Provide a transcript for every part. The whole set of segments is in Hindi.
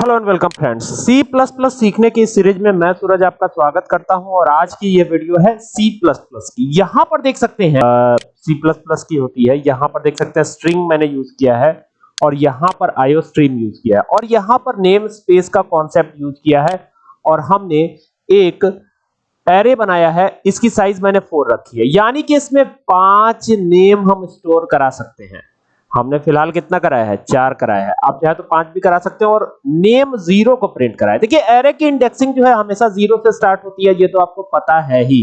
Hello and welcome friends. C plus plus सीखने की सीरीज़ में मैं सूरज आपका स्वागत करता हूँ और आज की ये वीडियो है सी प्लस प्लस की। यहाँ पर देख सकते हैं सी प्लस प्लस की होती है। यहाँ पर देख सकते हैं स्ट्रिंग मैंने यूज़ किया है और यहाँ पर आईओ स्ट्रीम यूज़ किया है। और यहाँ पर नेम स्पेस का कॉन्सेप्ट यूज़ किया है और हमने एक एरे बनाया है। इसकी साइज़ मैंने फोर रखी है। यानी कि इसमें पाँच नेम हम स्टोर करा सकते हैं। हमने फ़िलहाल कितना कराया है? चार कराया है। आप चाहे तो पाँच भी करा सकते हैं और नेम ज़ीरो को प्रिंट कराया देखिए एरे की इंडेक्सिंग जो है हमेशा ज़ीरो से स्टार्ट होती है, ये तो आपको पता है ही।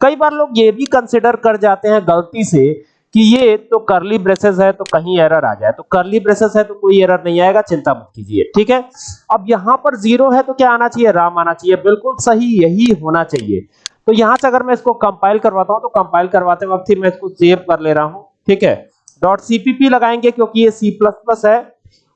कई बार लोग ये भी कंसिडर कर जाते हैं गलती से कि ये तो करली ब्रेसेस है तो कहीं एरर आ जाए। तो करली ब्रेसेस है तो कोई एरर नहीं आएगा, चिंता मत कीजिए, ठीक है? अब यहाँ पर ज़ीरो है तो क्या आना चाहिए? राम आना चाहिए। बिल्कुल सही, यही होना चाहिए। तो यहाँ से अगर मैं इसको कंपाइल करवाता हूँ तो कंपाइल करवाते वक्त ही मैं इसको सेव कर ले रहा हूँ, ठीक है? डॉट सीपीपी लगाएँगे क्योंकि ये सी प्लस प्लस है।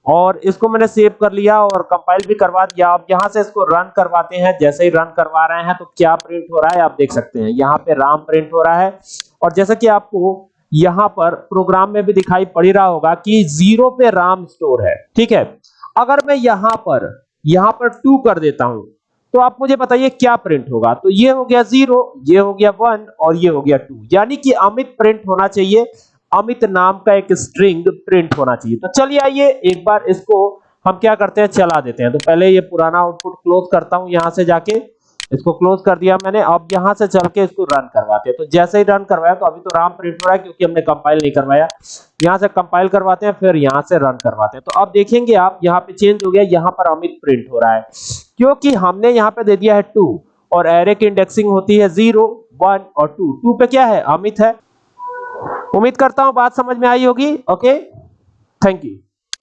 और इसको मैंने सेव कर लिया और कंपाइल भी करवा दिया। अब यहाँ से इसको रन करवाते हैं। जैसे ही रन करवा रहे हैं तो क्या प्रिंट हो रहा है आप देख सकते हैं। यहाँ पे राम प्रिंट हो रहा है। और जैसा कि आपको यहाँ पर प्रोग्राम में भी दिखाई पड़ रहा होगा कि ज़ीरो पे राम स्टोर है। ठीक है? अगर मैं यहाँ पर यहाँ पर टू कर देता हूँ तो आप मुझे बताइए क्या प्रिंट होगा? तो ये हो गया ज़ीरो ये हो गया वन और ये हो गया टू यानी कि अमित प्रिंट होना चाहिए। अमित नाम का एक स्ट्रिंग प्रिंट होना चाहिए। तो चलिए आइए, एक बार इसको हम क्या करते हैं, चला देते हैं। तो पहले ये पुराना आउटपुट क्लोज करता हूँ यहाँ से जाके। इसको क्लोज कर दिया मैंने, अब यहाँ से चल के इसको रन करवाते हैं। तो जैसे ही रन करवाया तो अभी तो राम प्रिंट हो रहा है क्योंकि हमने कंपाइल नहीं करवाया। यहाँ से कंपाइल करवाते हैं, फिर यहाँ से रन करवाते हैं। तो अब देखेंगे आप, यहाँ पे चेंज हो गया, यहाँ पर अमित प्रिंट हो रहा है। क्योंकि हमने यहाँ पे दे दिया है टू और एरे की इंडेक्सिंग होती है ज़ीरो वन और टू टू पे क्या है? अमित है। उम्मीद करता हूँ बात समझ में आई होगी ओके थैंक यू